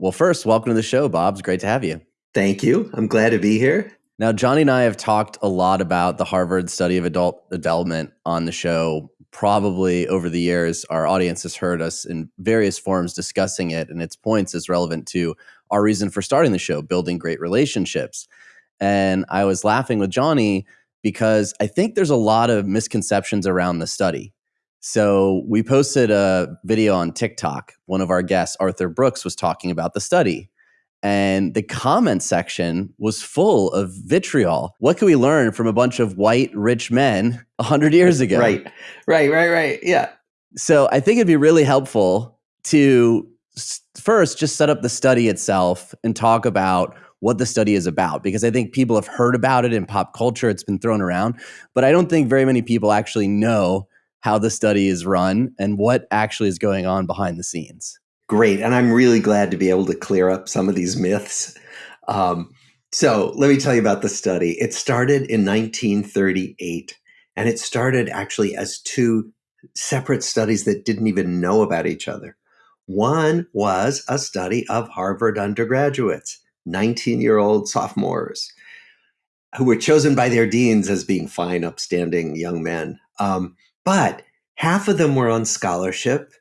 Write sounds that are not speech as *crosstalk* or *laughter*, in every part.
Well, first, welcome to the show, Bob. It's great to have you. Thank you. I'm glad to be here. Now, Johnny and I have talked a lot about the Harvard study of adult development on the show. Probably over the years, our audience has heard us in various forms discussing it and its points is relevant to our reason for starting the show, building great relationships. And I was laughing with Johnny because I think there's a lot of misconceptions around the study. So we posted a video on TikTok. One of our guests, Arthur Brooks, was talking about the study. And the comment section was full of vitriol. What can we learn from a bunch of white, rich men 100 years ago? Right, right, right, right. Yeah. So I think it'd be really helpful to first just set up the study itself and talk about what the study is about because I think people have heard about it in pop culture. It's been thrown around, but I don't think very many people actually know how the study is run and what actually is going on behind the scenes. Great. And I'm really glad to be able to clear up some of these myths. Um, so let me tell you about the study. It started in 1938, and it started actually as two separate studies that didn't even know about each other. One was a study of Harvard undergraduates, 19 year old sophomores, who were chosen by their deans as being fine, upstanding young men. Um, but half of them were on scholarship,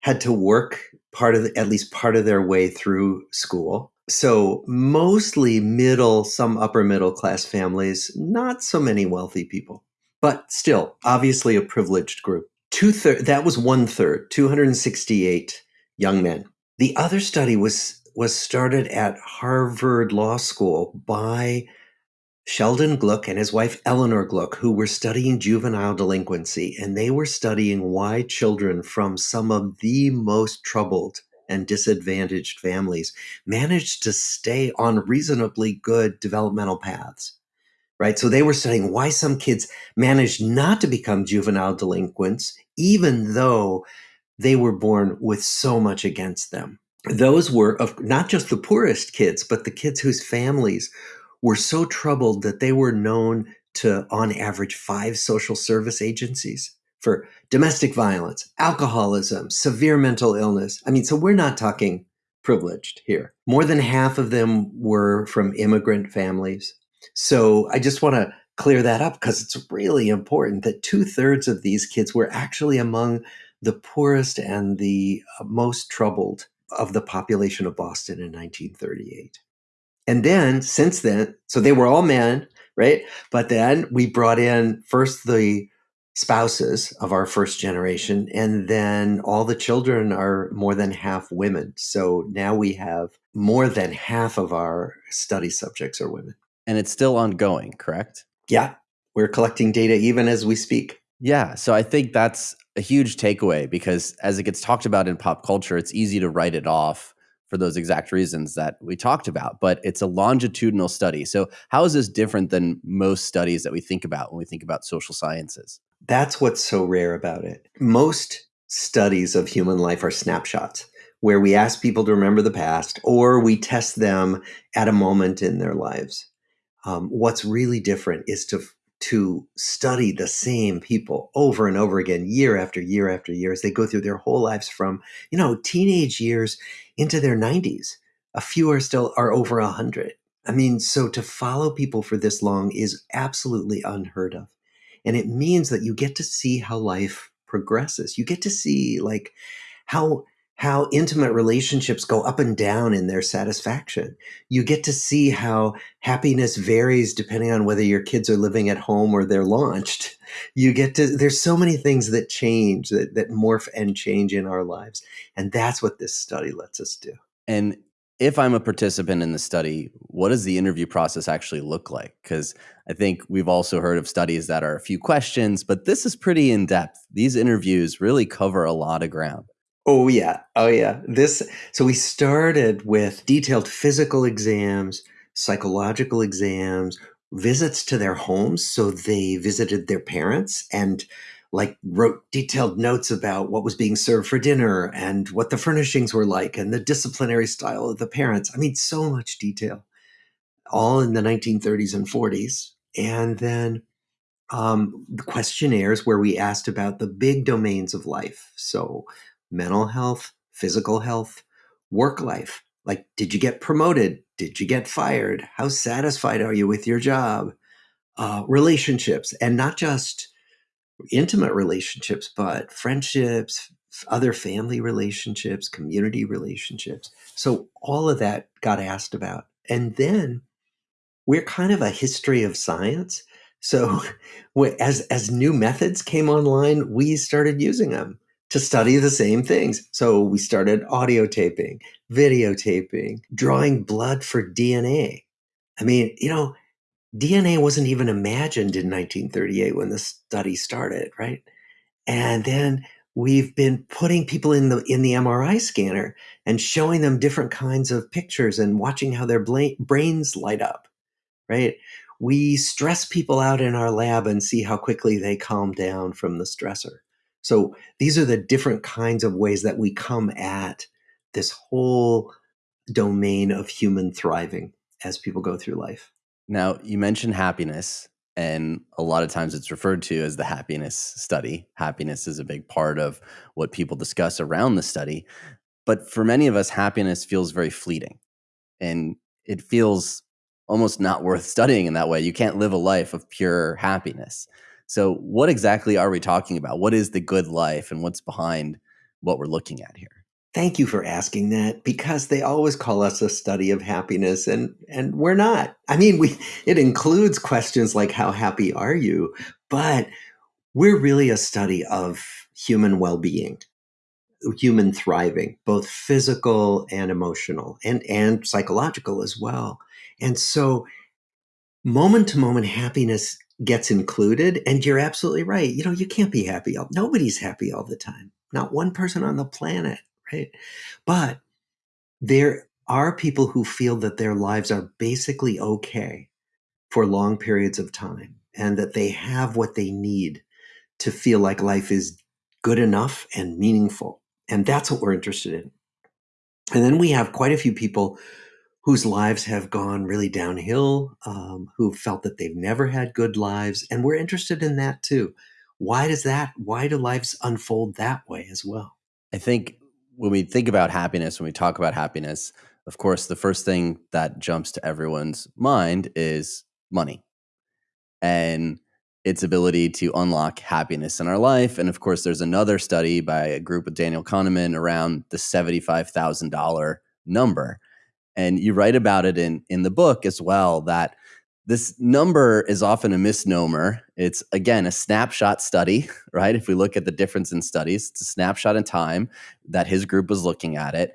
had to work part of the, at least part of their way through school. So mostly middle, some upper middle class families, not so many wealthy people, but still obviously a privileged group. Two third that was one third, 268 young men. The other study was was started at Harvard Law School by Sheldon Gluck and his wife Eleanor Gluck, who were studying juvenile delinquency, and they were studying why children from some of the most troubled and disadvantaged families managed to stay on reasonably good developmental paths. Right. So they were studying why some kids managed not to become juvenile delinquents, even though they were born with so much against them. Those were of not just the poorest kids, but the kids whose families were so troubled that they were known to, on average, five social service agencies for domestic violence, alcoholism, severe mental illness. I mean, so we're not talking privileged here. More than half of them were from immigrant families. So I just want to clear that up because it's really important that two thirds of these kids were actually among the poorest and the uh, most troubled of the population of Boston in 1938. And then since then, so they were all men, right? But then we brought in first the spouses of our first generation, and then all the children are more than half women. So now we have more than half of our study subjects are women. And it's still ongoing, correct? Yeah. We're collecting data even as we speak. Yeah. So I think that's a huge takeaway because as it gets talked about in pop culture, it's easy to write it off for those exact reasons that we talked about, but it's a longitudinal study. So, how is this different than most studies that we think about when we think about social sciences? That's what's so rare about it. Most studies of human life are snapshots where we ask people to remember the past or we test them at a moment in their lives. Um, what's really different is to to study the same people over and over again, year after year after year, as they go through their whole lives from, you know, teenage years into their 90s. A few are still are over a hundred. I mean, so to follow people for this long is absolutely unheard of. And it means that you get to see how life progresses. You get to see like how how intimate relationships go up and down in their satisfaction. You get to see how happiness varies depending on whether your kids are living at home or they're launched. *laughs* You get to, there's so many things that change, that, that morph and change in our lives. And that's what this study lets us do. And if I'm a participant in the study, what does the interview process actually look like? Because I think we've also heard of studies that are a few questions, but this is pretty in depth. These interviews really cover a lot of ground. Oh yeah. Oh yeah. This so we started with detailed physical exams, psychological exams, visits to their homes so they visited their parents and like wrote detailed notes about what was being served for dinner and what the furnishings were like and the disciplinary style of the parents. I mean so much detail. All in the 1930s and 40s. And then um, the questionnaires where we asked about the big domains of life. So mental health, physical health, work life, Like, did you get promoted? Did you get fired? How satisfied are you with your job? Uh, relationships, and not just intimate relationships, but friendships, other family relationships, community relationships. So all of that got asked about. And then we're kind of a history of science. So *laughs* as as new methods came online, we started using them to study the same things. So we started audio taping, videotaping, drawing blood for DNA. I mean, you know, DNA wasn't even imagined in 1938 when the study started, right? And then we've been putting people in the in the MRI scanner and showing them different kinds of pictures and watching how their brains light up, right? We stress people out in our lab and see how quickly they calm down from the stressor. So these are the different kinds of ways that we come at this whole domain of human thriving as people go through life. Now, you mentioned happiness, and a lot of times it's referred to as the happiness study. Happiness is a big part of what people discuss around the study. But for many of us, happiness feels very fleeting and it feels almost not worth *laughs* studying in that way. You can't live a life of pure happiness. So, what exactly are we talking about? What is the good life and what's behind what we're looking at here? Thank you for asking that because they always call us a study of happiness and and we're not. I mean, we it includes questions like how happy are you, but we're really a study of human well-being, human thriving, both physical and emotional and and psychological as well. And so moment to moment happiness gets included and you're absolutely right. You know, you can't be happy all nobody's happy all the time. Not one person on the planet right? But there are people who feel that their lives are basically okay for long periods of time and that they have what they need to feel like life is good enough and meaningful. And that's what we're interested in. And then we have quite a few people whose lives have gone really downhill, um, who felt that they've never had good lives. And we're interested in that too. Why does that, why do lives unfold that way as well? I think when we think about happiness, when we talk about happiness, of course, the first thing that jumps to everyone's mind is money and its ability to unlock happiness in our life. And of course, there's another study by a group with Daniel Kahneman around the $75,000 number. And you write about it in, in the book as well that this number is often a misnomer. It's again a snapshot study, *laughs* right? If we look at the difference in studies, it's a snapshot in time that his group was looking at it.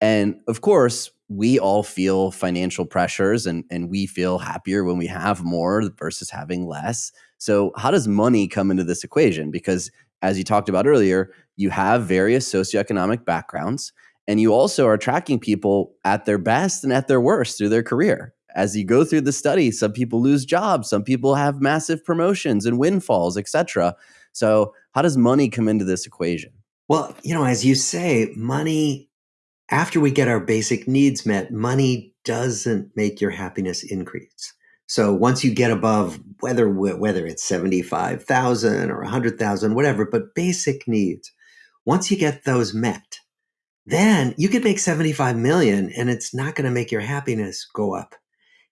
And of course, we all feel financial pressures and, and we feel happier when we have more versus having less. So, how does money come into this equation? Because, as you talked about earlier, you have various socioeconomic backgrounds, and you also are tracking people at their best and at their worst through their career as you go through the study, some people lose jobs, some people have massive promotions and windfalls, etc. So, how does money come into this equation? Well, you know, as you say, money after we get our basic needs met, money doesn't make your happiness increase. So once you get above whether whether it's 75,000 or 100,000 whatever, but basic needs, once you get those met, then you could make 75 million and it's not going to make your happiness go up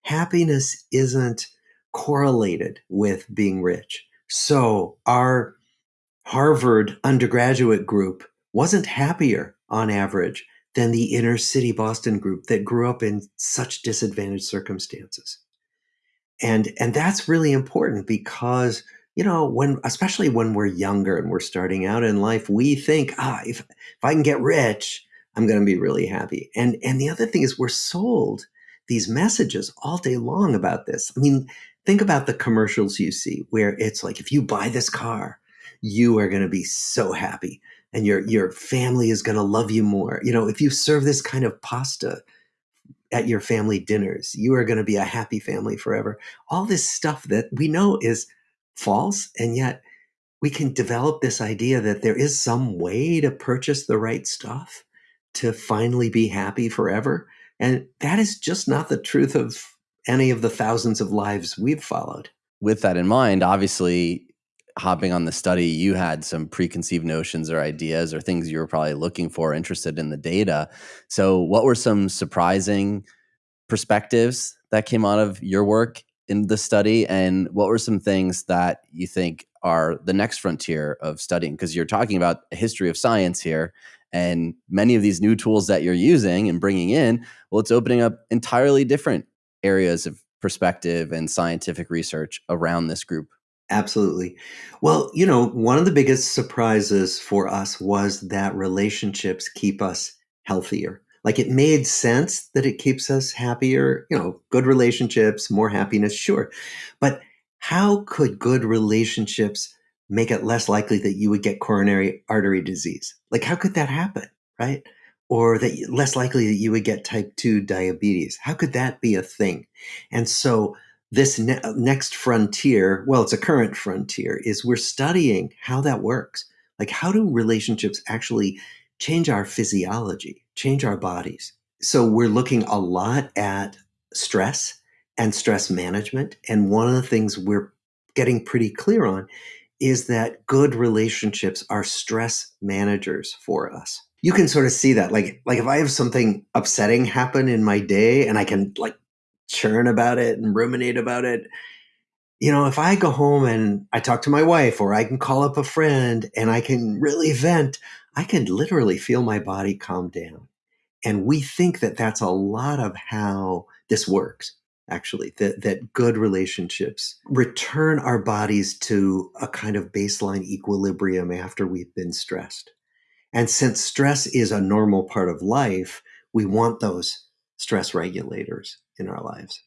happiness isn't correlated with being rich. So our Harvard undergraduate group wasn't happier on average than the inner city Boston group that grew up in such disadvantaged circumstances. And and that's really important because you know when especially when we're younger and we're starting out in life we think ah if if I can get rich I'm going to be really happy. And and the other thing is we're sold these messages all day long about this. I mean, think about the commercials you see where it's like, if you buy this car, you are going to be so happy and your, your family is going to love you more. You know, if you serve this kind of pasta at your family dinners, you are going to be a happy family forever. All this stuff that we know is false. And yet we can develop this idea that there is some way to purchase the right stuff to finally be happy forever. And that is just not the truth of any of the thousands of lives we've followed. With that in mind, obviously, hopping on the study, you had some preconceived notions or ideas or things you were probably looking for, interested in the data. So, what were some surprising perspectives that came out of your work in the study? And what were some things that you think are the next frontier of studying? Because you're talking about a history of science here. And many of these new tools that you're using and bringing in, well, it's opening up entirely different areas of perspective and scientific research around this group. Absolutely. Well, you know, one of the biggest surprises for us was that relationships keep us healthier. Like it made sense that it keeps us happier, you know, good relationships, more mm-hmm. happiness, sure. But how could good relationships make it less likely that you would get coronary artery disease? Like, how could that happen, right? Or that less likely that you would get type 2 diabetes? How could that be a thing? And so, this ne- uh, next frontier, well, it's a current frontier, is we're studying how that works. Like, how do relationships actually change our physiology, change our bodies? So, we're looking a lot at stress and stress management. And one of the things we're getting pretty clear on is that good relationships are stress managers for us. You can sort of see that. Like, like if I have something upsetting happen in my day and I can like churn about it and ruminate about it. You know, if I go home and I talk to my wife or I can call up a friend and I can really vent, I can literally feel my body calm down. And we think that that's a lot of how this works, actually, that, that good relationships return our bodies to a kind of baseline equilibrium after we've been stressed. And since stress is a normal part of life, we want those stress regulators in our lives.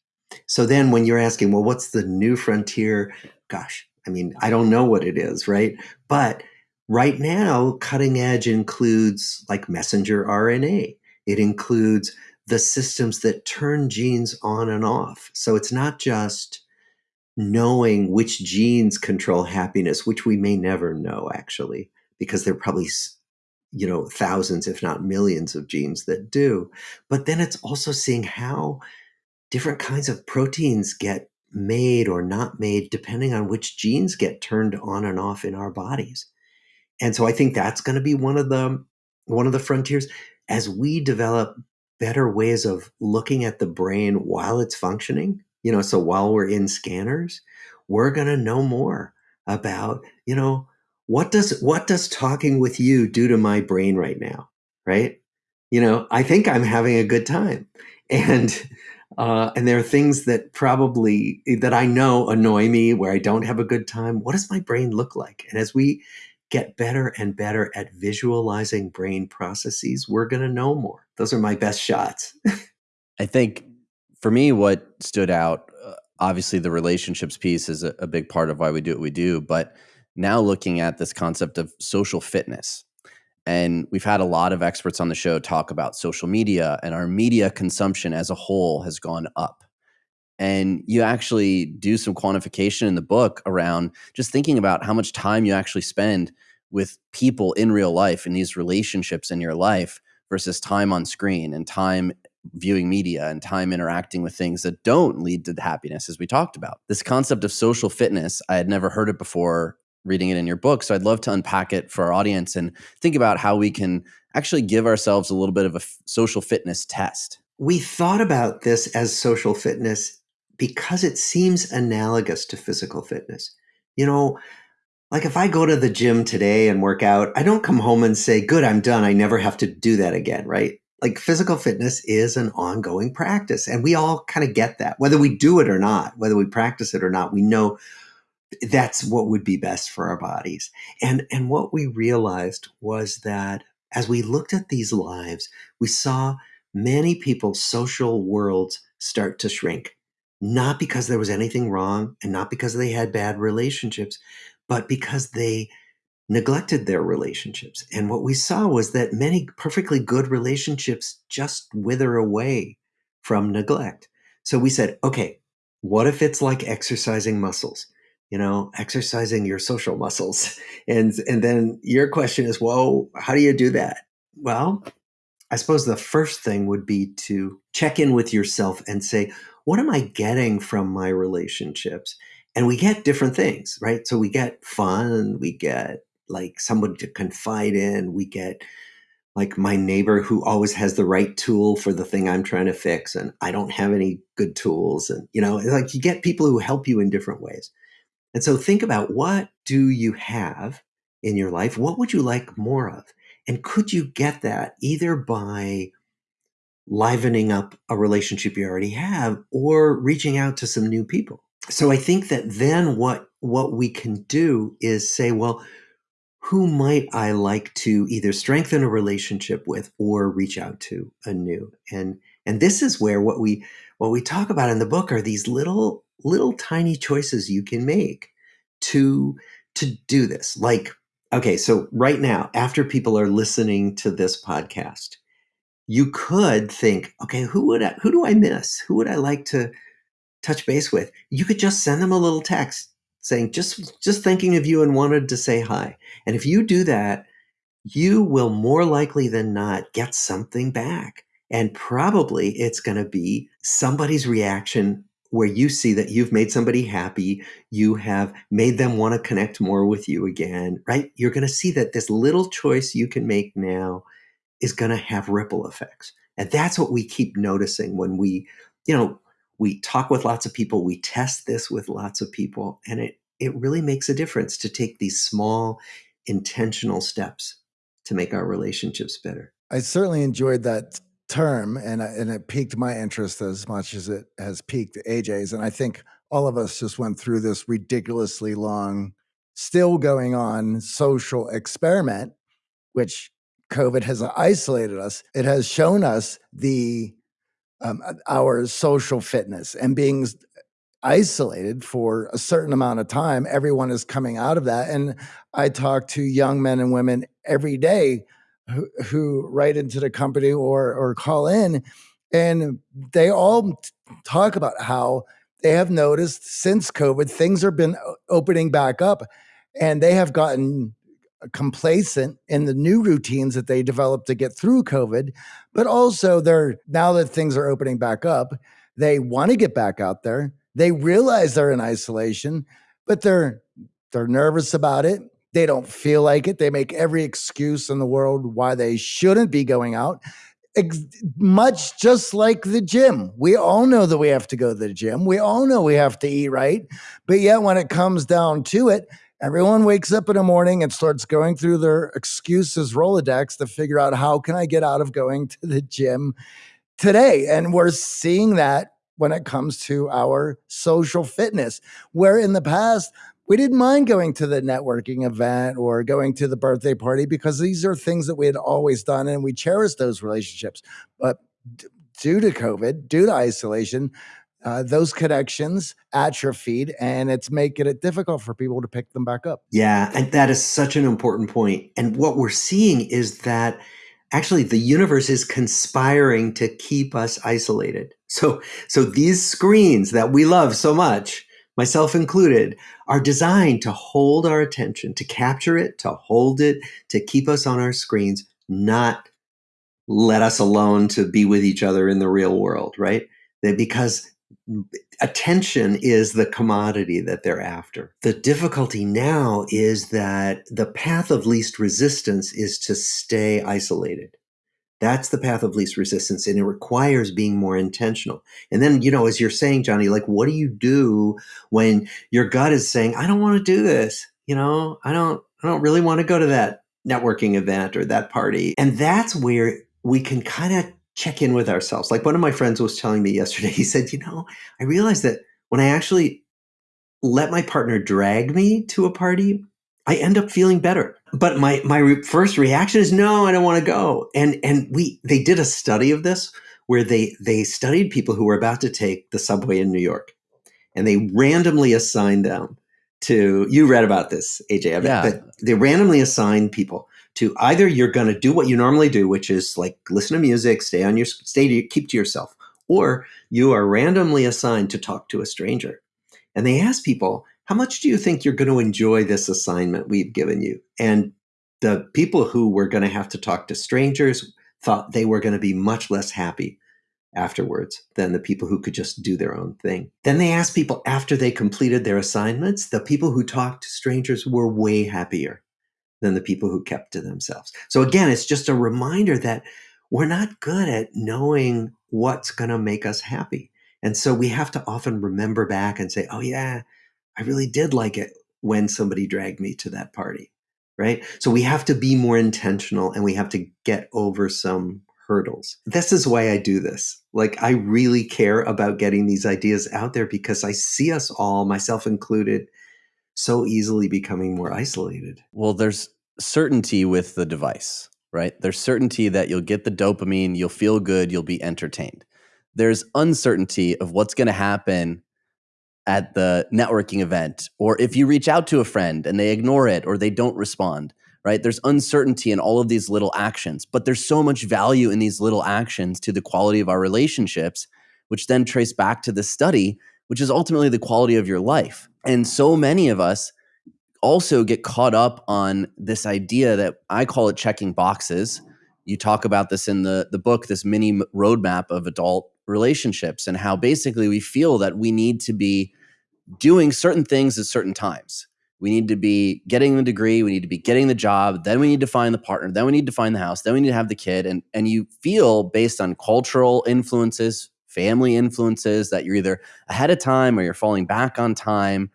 So then when you're asking, well, what's the new frontier? Gosh, I mean, I don't know what it is, right? But right now, cutting edge includes like messenger RNA. It includes the systems that turn genes on and off. So it's not just knowing which genes control happiness, which we may never know actually, because they're probably you know thousands if not millions of genes that do but then it's also seeing how different kinds of proteins get made or not made depending on which genes get turned on and off in our bodies and so i think that's going to be one of the one of the frontiers. As we develop better ways of looking at the brain while it's functioning you know so while we're in scanners we're going to know more about you know what does what does talking with you do to my brain right now right? You know i think i'm having a good time. And uh, and there are things that probably that i know annoy me where i don't have a good time. What does my brain look like? And as we get better and better at visualizing brain processes we're going to know more those are my best shots *laughs* i think for me what stood out uh, obviously the relationships piece is a, a big part of why we do what we do but now looking at this concept of social fitness. And we've had a lot of experts on the show talk about social media, and our media consumption as a whole has gone up. And you actually do some quantification in the book around just thinking about how much time you actually spend with people in real life and these relationships in your life versus time on screen and time viewing media and time interacting with things that don't lead to happiness, as we talked about. This concept of social fitness, I had never heard it before reading it in your book. So I'd love to unpack it for our audience and think about how we can actually give ourselves a little bit of a social fitness test. We thought about this as social fitness because it seems analogous to physical fitness. You know, like if I go to the gym today and work out, I don't come home and say, good, I'm done. I never have to do that again, right? Like physical fitness is an ongoing practice. And we all kind of get that, whether we do it or not, whether we practice it or not, we know that's what would be best for our bodies. And and what we realized was that as we looked at these lives, we saw many people's social worlds start to shrink. Not because there was anything wrong and not because they had bad relationships, but because they neglected their relationships. And what we saw was that many perfectly good relationships just wither away from neglect. So we said, okay, what if it's like exercising muscles? you know exercising your social muscles *laughs* and and then your question is well how do you do that well i suppose the first thing would be to check in with yourself and say what am i getting from my relationships and we get different things, right? So we get fun, we get like someone to confide in, we get like my neighbor who always has the right tool for the thing I'm trying to fix, and I don't have any good tools. And, you know, like you get people who help you in different ways. And so think about what do you have in your life? What would you like more of? And could you get that either by livening up a relationship you already have or reaching out to some new people? So I think that then what what we can do is say, well, who might I like to either strengthen a relationship with or reach out to anew? And and this is where what we what we talk about in the book are these little little tiny choices you can make to to do this. Like okay, so right now after people are listening to this podcast, you could think, okay, who would I, who do I miss? Who would I like to touch base with? You could just send them a little text saying just just thinking of you and wanted to say hi. And if you do that, you will more likely than not get something back. And probably it's going to be somebody's reaction where you see that you've made somebody happy, you have made them want to connect more with you again, right? You're going to see that this little choice you can make now is going to have ripple effects. And that's what we keep noticing when we, you know, we talk with lots of people, we test this with lots of people, and it it really makes a difference to take these small intentional steps to make our relationships better. I certainly enjoyed that term and and it piqued my interest as much as it has piqued AJ's and I think all of us just went through this ridiculously long still going on social experiment which COVID has isolated us. It has shown us the um, our social fitness and being isolated for a certain amount of time. Everyone is coming out of that. And I talk to young men and women every day who, who write into the company or, or call in, and they all talk about how they have noticed since COVID, things have been opening back up and they have gotten complacent in the new routines that they developed to get through COVID, but also they're now that things are opening back up, they want to get back out there. They realize they're in isolation, but they're they're nervous about it. They don't feel like it. They make every excuse in the world why they shouldn't be going out. Ex- much just like the gym. We all know that we have to go to the gym. We all know we have to eat right. But yet, when it comes down to it, Everyone wakes up in the morning and starts going through their excuses Rolodex to figure out how can I get out of going to the gym today. And we're seeing that when it comes to our social fitness, where in the past, we didn't mind going to the networking event or going to the birthday party because these are things that we had always done and we cherish those relationships. But due to COVID, due to isolation, uh, those connections at your atrophied and it's making it difficult for people to pick them back up. Yeah, and that is such an important point. And what we're seeing is that actually the universe is conspiring to keep us isolated. So so these screens that we love so much, myself included, are designed to hold our attention, to capture it, to hold it, to keep us on our screens, not let us alone to be with each other in the real world, right? Because attention is the commodity that they're after. The difficulty now is that the path of least resistance is to stay isolated. That's the path of least resistance, and it requires being more intentional. And then, you know, as you're saying, Johnny, like, what do you do when your gut is saying, "I don't want to do this"? You know, I don't, I don't really want to go to that networking event or that party. And that's where we can kind of check in with ourselves. Like one of my friends was telling me yesterday, *laughs* he said, You know, I realized that when I actually let my partner drag me to a party, I end up feeling better. But my my re- first reaction is no, I don't want to go. And and we they did a study of this where they they studied people who were about to take the subway in New York, and they randomly assigned them to. You read about this, AJ? Yeah. But they randomly assigned people to either you're going to do what you normally do, which is like listen to music, stay on your stay to, keep to yourself, or you are randomly assigned to talk to a stranger. And they ask people, how much do you think you're going to enjoy this assignment we've given you? And the people who were going to have to talk to strangers thought they were going to be much less happy afterwards than the people who could just do their own thing. Then they asked people after they completed their assignments, the people who talked to strangers were way happier than the people who kept to themselves. So again, it's just a reminder that we're not good at knowing what's going to make us happy. And so we have to often remember back and say, oh, yeah, I really did like it when somebody dragged me to that party. Right. So we have to be more intentional and we have to get over some hurdles. This is why I do this. Like, I really care about getting these ideas out there because I see us all, myself included, so easily becoming more isolated. Well, there's certainty with the device, right? There's certainty that you'll get the dopamine, you'll feel good, you'll be entertained. There's uncertainty of what's going to happen at the networking event, or if you reach out to a friend and they ignore it or they don't respond, right? There's uncertainty in all of these little actions, but there's so much value in these little actions to the quality of our relationships, which then trace back to the study, which is ultimately the quality of your life. And so many of us also get caught up on this idea that I call it checking boxes. You talk about this in the, the book, this mini roadmap of adult relationships, and how basically we feel that we need to be doing certain things at certain times. We need to be getting the degree, we need to be getting the job, then we need to find the partner, then we need to find the house, then we need to have the kid. And, and you feel based on cultural influences, family influences, that you're either ahead of time or you're falling back on time.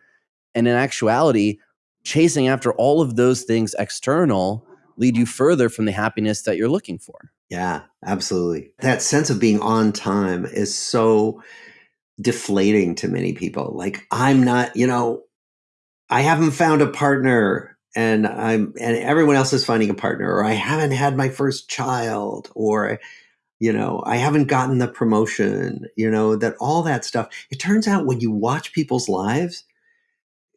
And in actuality, chasing after all of those things external lead you further from the happiness that you're looking for. Yeah, absolutely. That sense of being on time is so deflating to many people. Like, I'm not, you know, I haven't found a partner and I'm, and everyone else is finding a partner, or I haven't had my first child, or, you know, I haven't gotten the promotion, you know, that all that stuff. It turns out when you watch people's lives,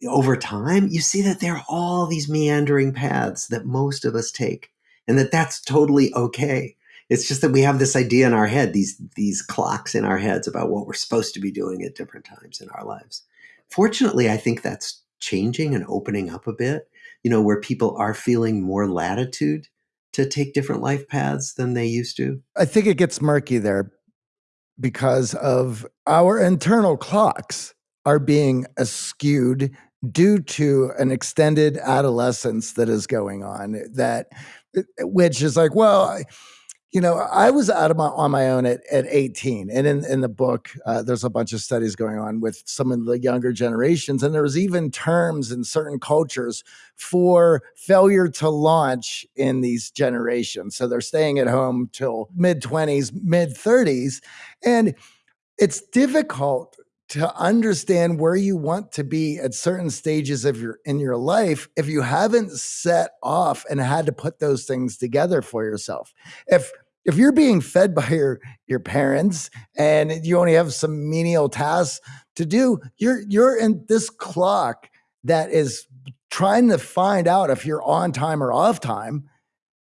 over time, you see that there are all these meandering paths that most of us take, and that that's totally okay. It's just that we have this idea in our head, these these clocks in our heads about what we're supposed to be doing at different times in our lives. Fortunately, I think that's changing and opening up a bit. You know, where people are feeling more latitude to take different life paths than they used to. I think it gets murky there because of our internal clocks are being skewed due to an extended adolescence that is going on that eh, which is like well you know i was out my on my own at, at 18 and in, in the book uh, there's a bunch of studies going on with some of the younger generations and there was even terms in certain cultures for failure to launch in these generations. So they're staying at home till mid 20s mid 30s and it's difficult to understand where you want to be at certain stages of your in your life if you haven't set off and had to put those things together for yourself. If if you're being fed *laughs* by your your parents and you only have some menial tasks to do you're you're in this clock that is trying to find out if you're on time or off time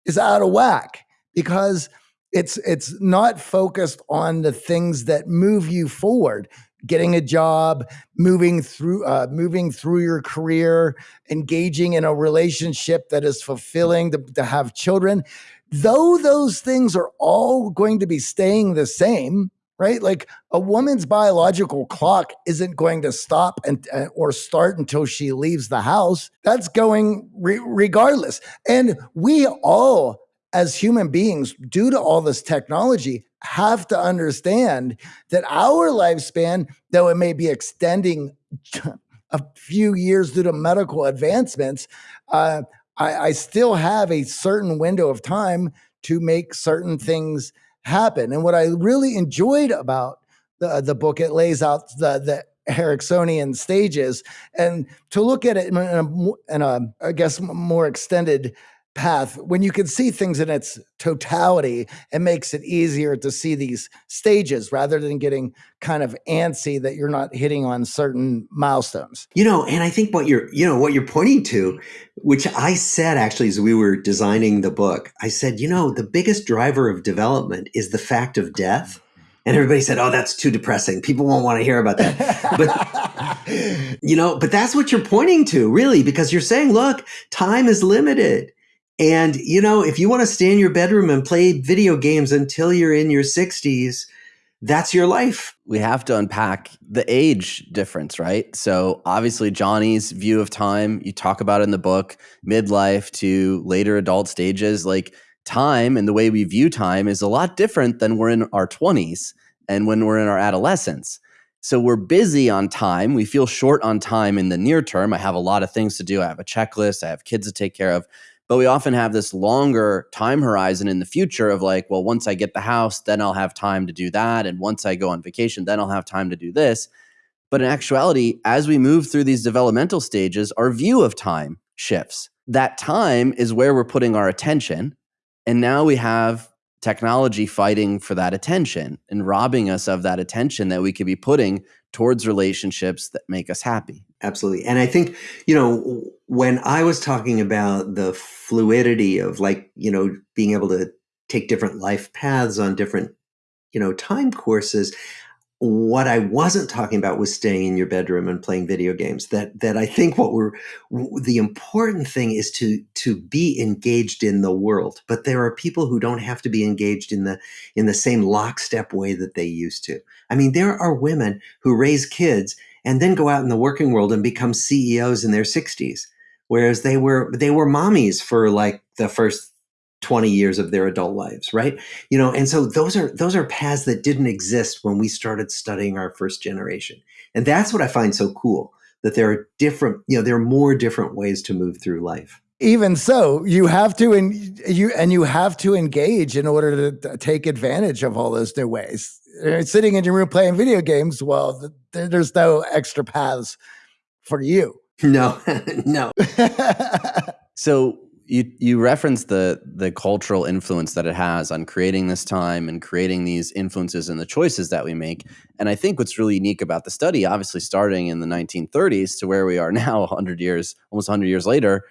is out of whack because it's it's not focused on the things that move you forward getting a job, moving through uh, moving through your career, engaging in a relationship that is fulfilling, to, to have children. Though those things are all going to be staying the same, right? Like a woman's biological clock isn't going to stop and uh, or start until she leaves the house. That's going re- regardless. And we all as human beings, due to all this technology, have to understand that our lifespan, though it may be extending a few years due to medical advancements, uh, I, I still have a certain window of time to make certain things happen. And what I really enjoyed about the, the book, it lays out the, the Eriksonian stages and to look at it in a, in a I guess, more extended path when you can see things in its totality it makes it easier to see these stages rather than getting kind of antsy that you're not hitting on certain milestones. You know and i think what you're you know what you're pointing to which i said actually as we were designing the book i said you know the biggest driver of development is the fact of death. And everybody said oh that's too depressing. People won't want to hear about that. But *laughs* you know but that's what you're pointing to really because you're saying look time is limited and, you know, if you want to stay in your bedroom and play video games until you're in your 60s, that's your life. We have to unpack the age difference, right? So, obviously, Johnny's view of time, you talk about in the book, midlife to later adult stages, like time and the way we view time is a lot different than we're in our 20s and when we're in our adolescence. So, we're busy on time. We feel short on time in the near term. I have a lot of things to do. I have a checklist, I have kids to take care of but we often have this longer time horizon in the future of like well once i get the house then i'll have time to do that. And once i go on vacation then i'll have time to do this. But in actuality as we move through these developmental stages our view of time shifts. That time is where we're putting our attention. And now we have technology fighting for that attention and robbing us of that attention that we could be putting towards relationships that make us happy absolutely and i think you know when i was talking about the fluidity of like you know being able to take different life paths on different you know time courses what I wasn't talking about was staying in your bedroom and playing video games. That that I think what we're the important thing is to to be engaged in the world. But there are people who don't have to be engaged in the in the same lockstep way that they used to. I mean, there are women who raise kids and then go out in the working world and become CEOs in their 60s, whereas they were they were mommies for like the first 20 years of their adult lives right? You know and so those are those are paths that didn't exist when we started studying our first generation. And that's what i find so cool that there are different you know there are more different ways to move through life. Even so you have to and you and you have to engage in order to take advantage of all those new ways Uh, sitting in your room playing video games well there's no extra paths for you. No *laughs* no. *laughs* So you you reference the the cultural influence that it has on creating this time and creating these influences and the choices that we make. And I think what's really unique about the study, obviously starting in the 1930s to where we are *laughs* now, 100 years, almost 100 years later,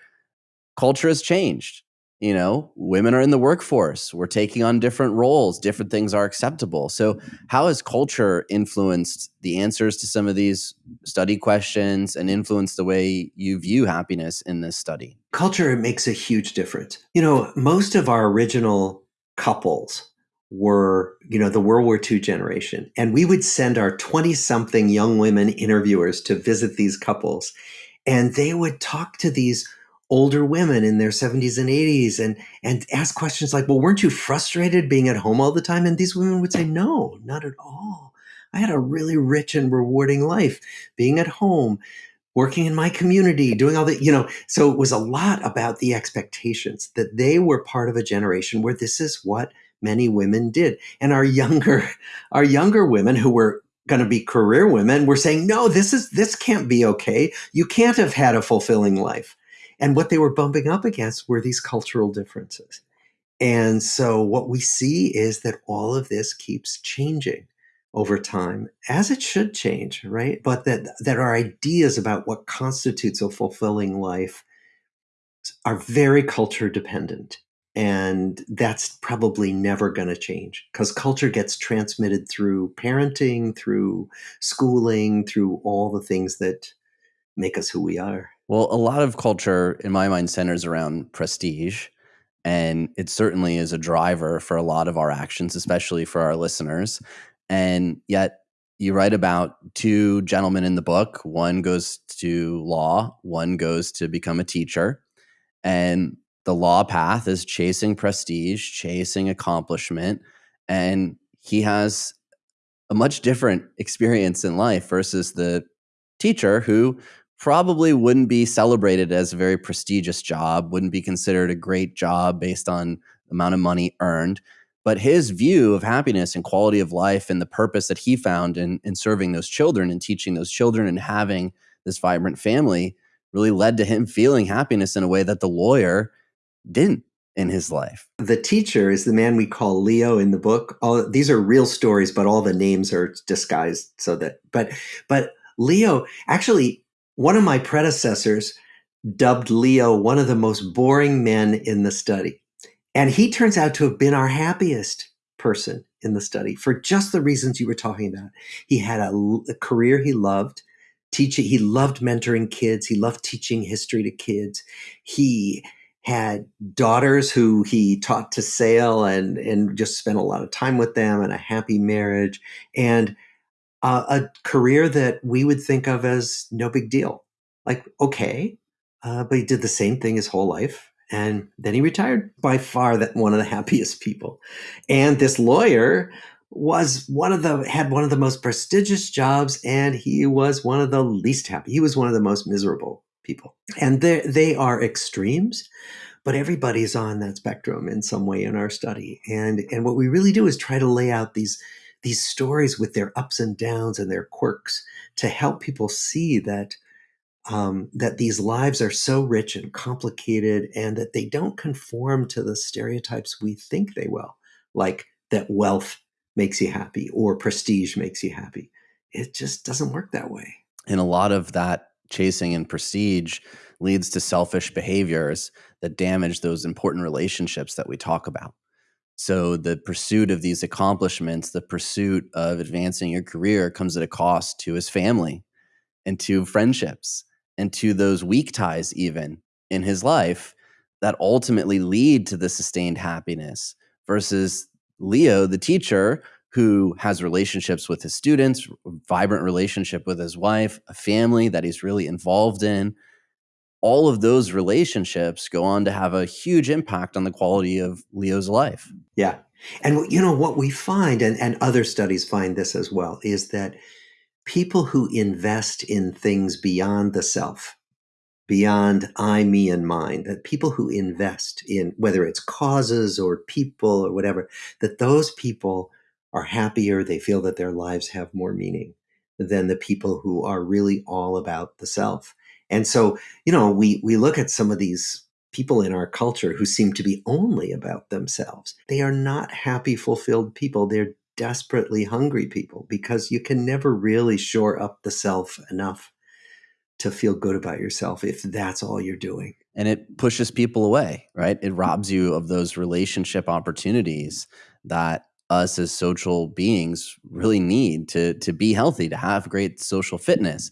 culture has changed you know women are in the workforce. We're taking on different roles. Different things are acceptable. So how has culture influenced the answers to some of these study questions and influenced the way you view happiness in this study? Culture makes a huge difference. You know most of our original couples were you know the world war ii generation and we would send our 20 something young women interviewers to visit these couples and they would talk to these older women in their 70s and 80s and and ask questions like well weren't you frustrated being at home all the time? And these women would say no not at all. I had a really rich and rewarding life being at home working in my community doing all that you know so it was a lot about the expectations that they were part of a generation where this is what many women did. And our younger *laughs* our younger women who were going to be career women were saying no this is this can't be okay. You can't have had a fulfilling life and what they were bumping up against were these cultural differences. And so what we see is that all of this keeps changing over time as it should change, right? But that that our ideas about what constitutes a fulfilling life are very culture dependent. And that's probably never going to change because culture gets transmitted through parenting, through schooling, through all the things that make us who we are. Well, a lot of culture, in my mind, centers around prestige. And it certainly is a driver for a lot of our actions, especially for our listeners. And yet, you write about two gentlemen in the book. One goes to law, one goes to become a teacher. And the law path is chasing prestige, chasing accomplishment. And he has a much different experience in life versus the teacher who probably wouldn't be celebrated as a very prestigious job, wouldn't be considered a great job based on the amount of money earned. But his view of happiness and quality of life and the purpose that he found in, in serving those children and teaching those children and having this vibrant family really led to him feeling happiness in a way that the lawyer didn't in his life. The teacher is the man we call Leo in the book. All these are real stories, but all the names are disguised so that but but Leo actually one of my predecessors dubbed Leo one of the most boring men in the study. And he turns out to have been our happiest person in the study for just the reasons you were talking about. He had a, a career he loved, teaching, he loved mentoring kids, he loved teaching history to kids. He had daughters who he taught to sail and and just spent a lot of time with them and a happy marriage and uh, a career that we would think of as no big deal. Like okay uh, but he did the same thing his whole life and then he retired by far that one of the *laughs* happiest people. And this lawyer was one of the had one of the most prestigious jobs and he was one of the least happy he was one of the most miserable people. And they they are extremes but everybody's on that spectrum in some way in our study. And and what we really do is try to lay out these these stories with their ups and downs and their quirks to help people see that um, that these lives are so rich and complicated and that they don't conform to the stereotypes we think they will, like that wealth makes you happy or prestige makes you happy. It just doesn't work that way. And a lot of that chasing and prestige leads to selfish behaviors that damage those important relationships that we talk about. So the pursuit of these accomplishments, the pursuit of advancing your career comes at a cost to his family and to friendships and to those weak ties even in his life that ultimately lead to the sustained happiness versus Leo, the teacher, who has relationships with his students, vibrant relationship with his wife, a family that he's really involved in. All of those relationships go on to have a huge impact on the quality of Leo's life. Yeah. And you know what we find, and, and other studies find this as well, is that people who invest in things beyond the self, beyond I, me, and mine, that people who invest in whether it's causes or people or whatever, that those people are happier, they feel that their lives have more meaning than the people who are really all about the self. And so, you know, we we look at some of these people in our culture who seem to be only about themselves. They are not happy, fulfilled people. They're desperately hungry people because you can never really shore up the self enough to feel good about yourself if that's all you're doing. And it pushes people away, right? It robs you of those relationship opportunities that us as social beings really need to to be healthy, to have great social fitness.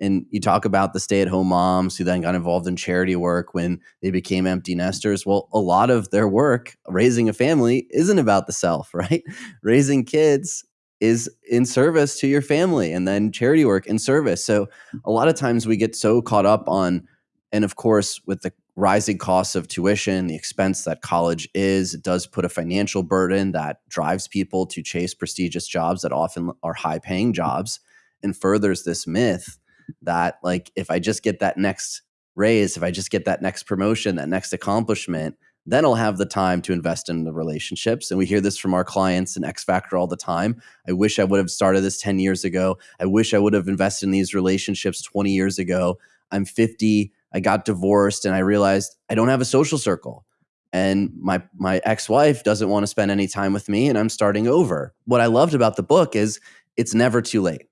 And you talk about the stay-at-home moms who then got involved in charity work when they became empty nesters. Well, a lot of their work raising a family isn't about the self, *laughs* right? Raising kids is in service to your family and then charity work in service. So a lot of times we get so caught up on and of course with the rising costs of tuition, the expense that college is, it does put a financial burden that drives people to chase prestigious jobs that often are high paying jobs and furthers this myth that like if I just get that next raise, if I just get that next promotion, that next accomplishment, then I'll have the time to invest in the relationships. And we hear this from our clients in X Factor all the time. I wish I would have started this 10 years ago. I wish I would have invested in these relationships 20 years ago. I'm 50. I got divorced and I realized I don't have a social circle. And my my ex-wife doesn't want to spend any time with me and I'm starting over. What I loved about the book is it's never too late.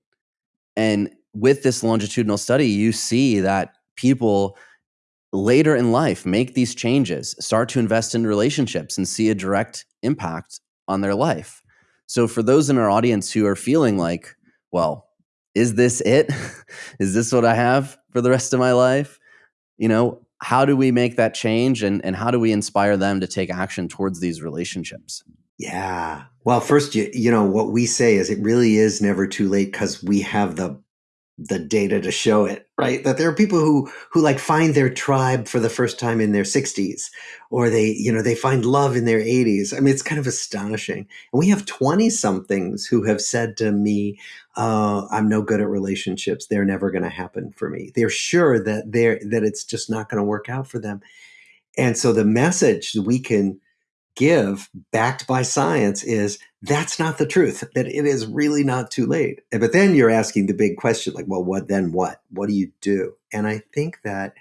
And with this longitudinal study, you see that people later in life make these changes, start to invest in relationships and see a direct impact on their life. So, for those in our audience who are feeling like, well, is this it? *laughs* is this what I have for the rest of my life? You know, how do we make that change and, and how do we inspire them to take action towards these relationships? Yeah. Well, first, you, you know, what we say is it really is never too late because we have the the data to show it right? That there are people who who like find their tribe for the first time in their 60s or they you know they find love in their 80s i mean it's kind of astonishing. And we have 20 somethings who have said to me uh, i'm no good at relationships. They're never going to happen for me. They're sure that they're that it's just not going to work out for them. And so the message we can give backed by science is that's not the truth that it is really not too late. But then you're asking the big question like well what then what? What do you do? And i think that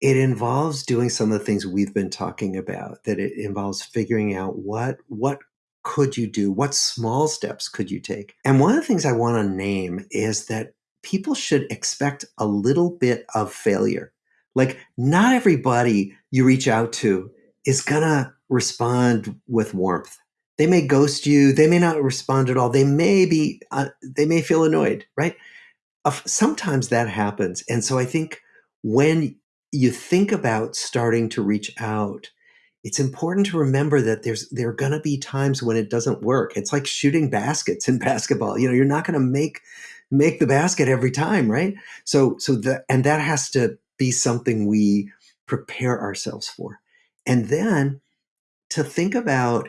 it involves doing some of the things we've been talking about that it involves figuring out what what could you do? What small steps could you take? And one of the things i want to name is that people should expect a little bit of failure. Like not everybody you reach out to is gonna respond with warmth. They may ghost you. They may not respond at all. They may be, uh, they may feel annoyed, right? Sometimes that happens. And so I think when you think about starting to reach out, it's important to remember that there's there are going to be times when it doesn't work. It's like shooting baskets in *laughs* basketball. You know, you're not going to make make the basket every time, right? So so the and that has to be something we prepare ourselves for. And then to think about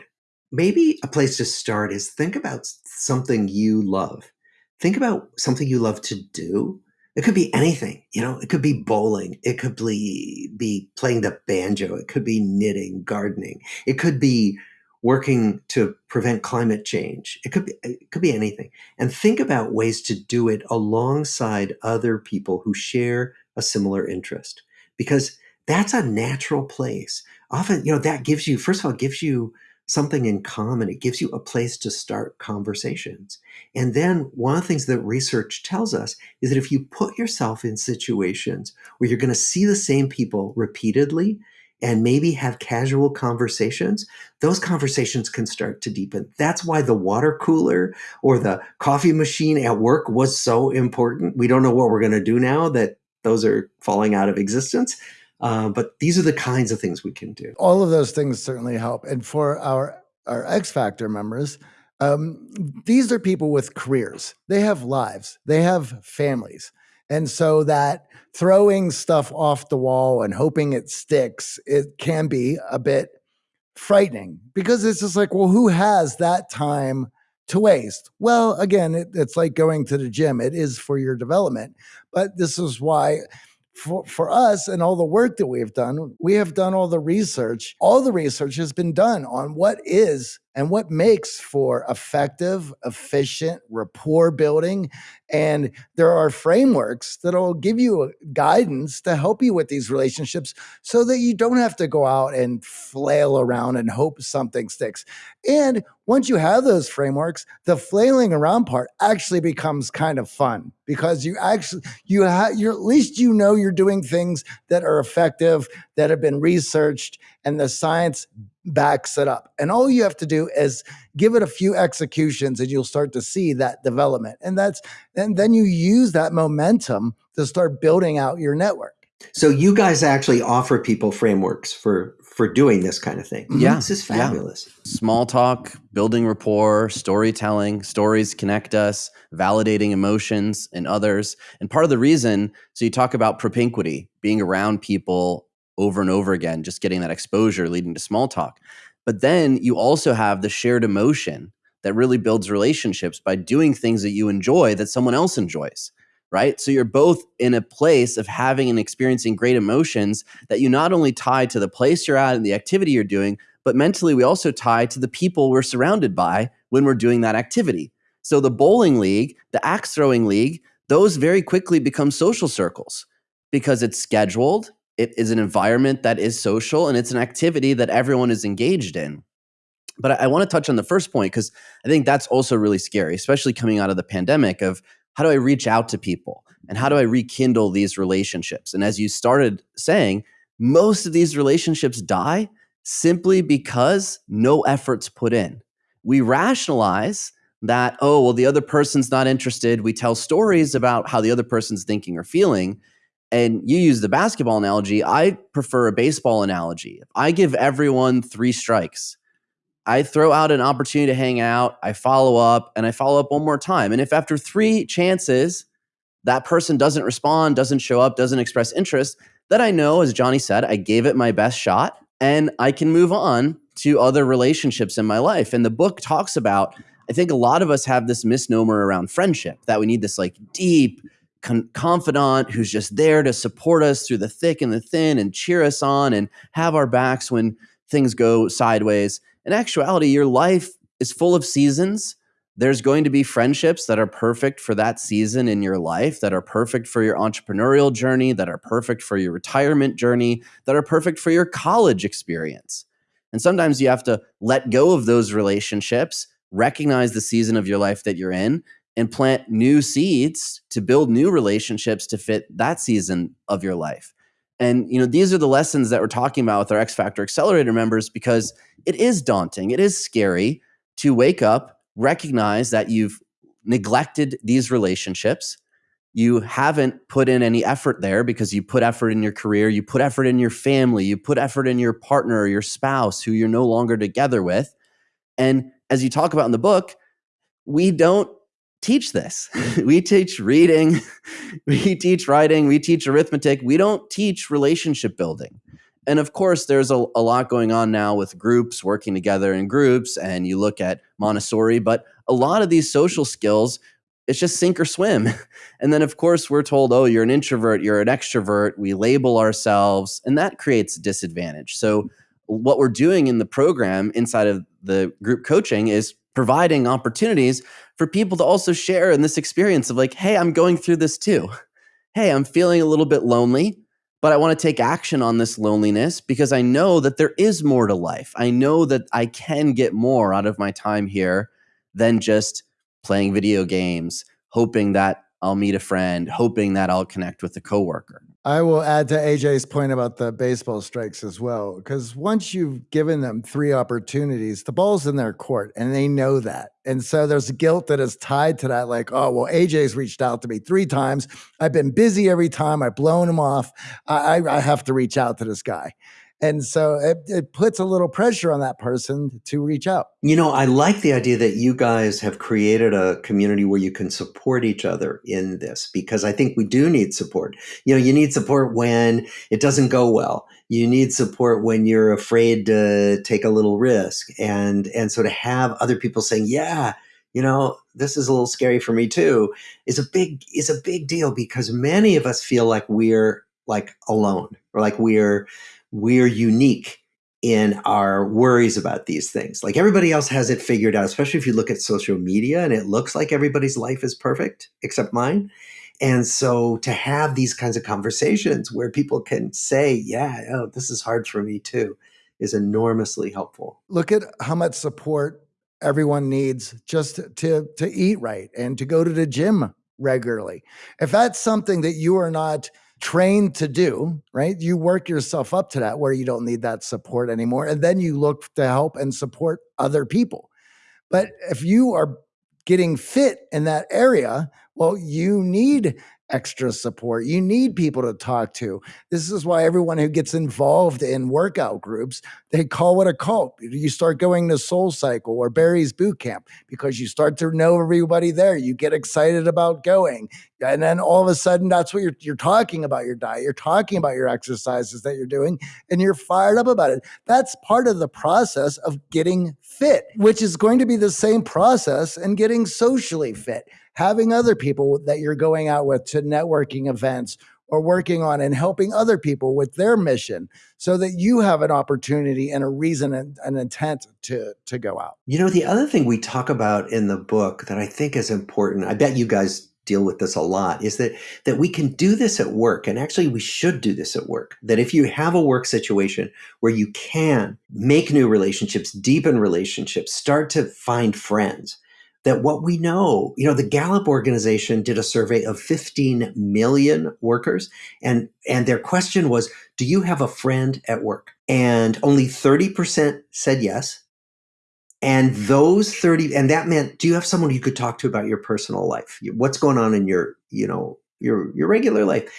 maybe a place to start is think about something you love. Think about something you love to do. It could be anything, you know, it could be bowling. It could be, be playing the banjo. It could be knitting, gardening. It could be working to prevent climate change. It could be, eh, it could be anything. And think about ways to do it alongside other people who share a similar interest because that's a natural place. Often, you know, that gives you, first of all, gives you something in common. It gives you a place to start conversations. And then one of the things that research tells us is that if you put yourself in situations where you're going to see the same people repeatedly and maybe have casual conversations, those conversations can start to deepen. That's why the water cooler or the coffee machine at work was so important. We don't know what we're going to do now that those are falling out of existence. Uh, but these are the kinds of things we can do. All of those things certainly help. And for our our X Factor members, um, these are people with careers. They have lives. They have families. And so that throwing stuff off the wall and hoping it sticks, it can be a bit frightening because it's just like, well, who has that time to waste? Well, again, it, it's like going to the gym. It is for your development. But this is why for, for us and all the work that we've done, we have done all the research. All the research has been done on what is and what makes for effective, efficient rapport building. And there are frameworks that'll give you uh, guidance to help you with these relationships so that you don't have to go out and flail around and hope something sticks. And once you have those frameworks, the flailing around part actually becomes kind of fun because you actually you have you're at least you know you're doing things that are effective that have been researched and the science backs it up. And all you have to do is give it a few executions and you'll start to see that development. And that's and then you use that momentum to start building out your network. So you guys actually offer people frameworks for for doing this kind of thing. Mm-hmm. Yeah. This is fabulous. Yeah. Small talk, building rapport, storytelling, stories connect us, validating emotions in others. And part of the reason, so you talk about propinquity, being around people over and over again, just getting that exposure leading to small talk. But then you also have the shared emotion that really builds relationships by doing things that you enjoy that someone else enjoys, right? So you're both in a place of having and experiencing great emotions that you not only tie to the place you're at and the activity you're doing, but mentally we also tie to the people we're surrounded by when we're doing that activity. So the bowling league, the axe throwing league, those very quickly become social circles because it's scheduled, it is an environment that is social and it's an activity that everyone is engaged in. But I, I want to touch on the first point because I think that's also really scary, especially coming out of the pandemic of how do I reach out to people and how do I rekindle these relationships? And as you started saying, most of these relationships die simply because no effort's put in. We rationalize that, oh, well, the other person's not interested. We tell stories about how the other person's thinking or feeling and you use the basketball analogy, I prefer a baseball analogy. I give everyone three strikes. I throw out an opportunity to hang out, I follow up, and I follow up one more time. And if after three chances that person doesn't respond, doesn't show up, doesn't express interest, then I know, as Johnny said, I gave it my best shot and I can move on to other relationships in my life. And the book talks about, I think a lot of us have this misnomer around friendship that we need this like deep, con- confidant who's just there to support us through the thick and the thin and cheer us on and have our backs when things go sideways. In actuality, your life is full of seasons. There's going to be friendships that are perfect for that season in your life, that are perfect for your entrepreneurial journey, that are perfect for your retirement journey, that are perfect for your college experience. And sometimes you have to let go of those relationships, recognize the season of your life that you're in, and plant new seeds to build new relationships to fit that season of your life. And you know, these are the lessons that we're talking about with our X Factor Accelerator members because it is daunting. It is scary to wake up, recognize that you've neglected these relationships. you haven't put in any effort there because you put effort in your career, you put effort in your family, you put effort in your partner or your spouse who you're no longer together with. And as you talk about in the book, we don't teach this. *laughs* we teach reading, *laughs* we teach writing, we teach arithmetic. We don't teach relationship building. And of course, there's a, a, lot going on now with groups working together in groups, and you look at Montessori, but a lot of these social skills it's just sink or swim. *laughs* And then, of course, we're told, oh, you're an introvert, you're an extrovert. We label ourselves, and that creates a disadvantage. So, what we're doing in the program inside of the group coaching is providing opportunities for people to also share in this experience of like, hey, I'm going through this too. Hey, I'm feeling a little bit lonely, but I want to take action on this loneliness because I know that there is more to life. I know that I can get more out of my time here than just playing video games, hoping that I'll meet a friend, hoping that I'll connect with a coworker. I will add to AJ's point about the baseball strikes as well, because once you've given them three opportunities, the ball's in their court and they know that. And so there's guilt that is tied to that, like, oh, well, AJ's reached out to me three times. I've been busy every time. I've blown him off. I, I have to reach out to this guy. And so it, it puts a little pressure on that person to reach out. You know, I like the idea that you guys have created a community where you can support each other in this because I think we do need support. You know, you need support when it doesn't go well. You need support when you're afraid to take a little risk. And and so to have other people saying, "Yeah, you know, this is a little scary for me too," is a big is a big deal because many of us feel like we're like alone or like we're we're unique in our worries about these things. Like everybody else has it figured out, especially if you look at social media and it looks like everybody's life is perfect except mine. And so to have these kinds of conversations where people can say, yeah, oh, this is hard for me too, is enormously helpful. Look at how much support everyone needs just to to eat right and to go to the gym regularly. If that's something that you are not trained to do, right? You work yourself up to that where you don't need that support anymore. And then you look to help and support other people. But if you are getting fit in that area, well, you need extra support. You need people to talk to. This is why everyone who gets involved in workout groups, they call it a cult. You start going to Soul Cycle or Barry's Boot Camp because you start to know everybody there. You get excited about going. And then all of a sudden, that's what you're, you're talking about your diet. You're talking about your exercises that you're doing, and you're fired up about it. That's part of the process of getting fit, which is going to be the same process and getting socially fit having other people that you're going out with to networking events or working on and helping other people with their mission so that you have an opportunity and a reason and an intent to to go out. You know, the other thing we talk about in the book that I think is important, I bet you guys deal with this a lot, is that that we can do this at work and actually we should do this at work. That if you have a work situation where you can make new relationships, deepen relationships, start to find friends, that what we know, you know, the Gallup organization did a survey of 15 million workers and and their question was, do you have a friend at work? And only 30% said yes. And those 30 and that meant do you have someone you could talk to about your personal life? What's going on in your, you know, your your regular life?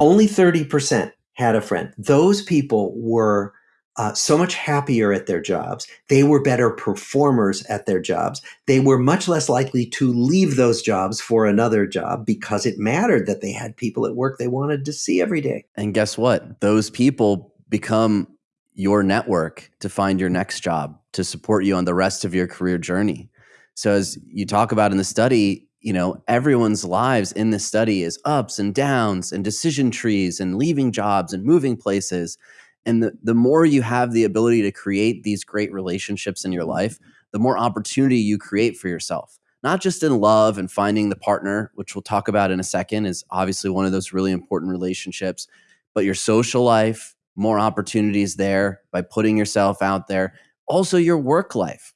Only 30% had a friend. Those people were uh, so much happier at their jobs. They were better performers at their jobs. They were much less likely to leave those jobs for another job because it mattered that they had people at work they wanted to see every day. And guess what? Those people become your network to find your next job, to support you on the rest of your career journey. So, as you talk about in the study, you know, everyone's lives in this study is ups and downs and decision trees and leaving jobs and moving places. And the, the more you have the ability to create these great relationships in your life, the more opportunity you create for yourself. Not just in love and finding the partner, which we'll talk about in a second, is obviously one of those really important relationships, but your social life, more opportunities there by putting yourself out there. Also, your work life.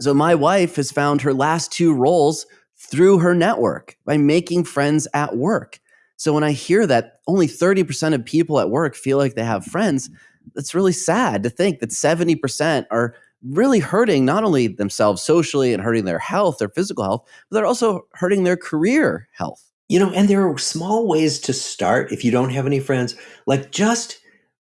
So, my wife has found her last two roles through her network by making friends at work. So when I hear that only 30% of people at work feel like they have friends, mm-hmm. it's really sad to think that 70% are really hurting not only themselves socially and hurting their health, their physical health, but they're also hurting their career health. you know, and there are small ways to start if you don't have any friends. Like just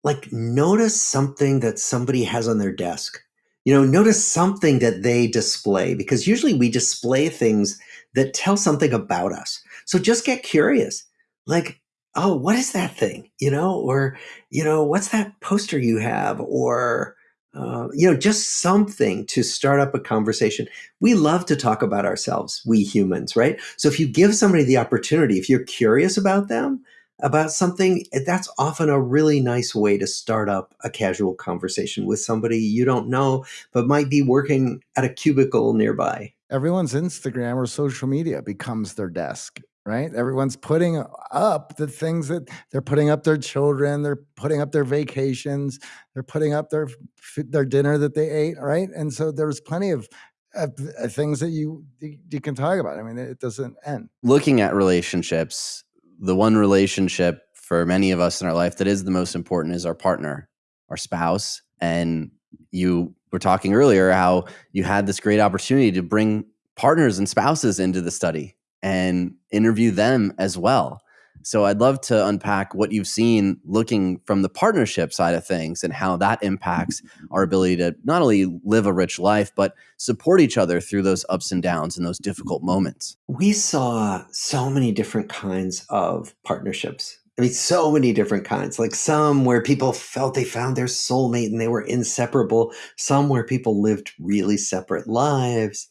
like notice something that somebody has on their desk. You know, notice something that they display because usually we display things that tell something about us. So just get curious. Like, oh, what is that thing? You know, or, you know, what's that poster you have? Or, uh, you know, just something to start up a conversation. We love to talk about ourselves, we humans, right? So if you give somebody the opportunity, if you're curious about them, about something, that's often a really nice way to start up a casual conversation with somebody you don't know, but might be working at a cubicle nearby. Everyone's Instagram or social media becomes their desk right? Everyone's putting up the things that they're putting up their children, they're putting up their vacations, they're putting up their their dinner that they ate, right? And so there's plenty of uh, things that you you can talk about. I mean, it doesn't end. Looking at relationships, the one relationship for many of us in our life that is the most important is our partner, our spouse, and you were talking earlier how you had this great opportunity to bring partners and spouses into the study and interview them as well. So I'd love to unpack what you've seen looking from the partnership side of things and how that impacts our ability to not only live a rich life, but support each other through those ups and downs and those difficult moments. We saw so many different kinds of partnerships. I mean, so many different kinds. Like some where people felt they found their soulmate and they were inseparable. Some where people lived really separate lives.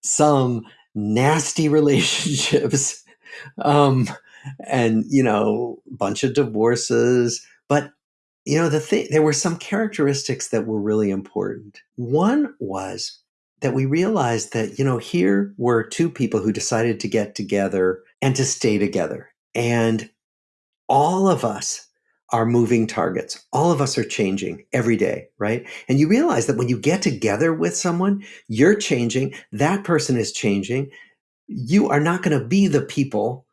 Some nasty *laughs* relationships um, and you know bunch of divorces. But you know the thing there were some characteristics that were really important. One was that we realized that you know here were two people who decided to get together and to stay together. And all of us are moving targets. All of us are changing every day, right? And you realize that when you get together with someone, you're changing, that person is changing. You are not going to be the people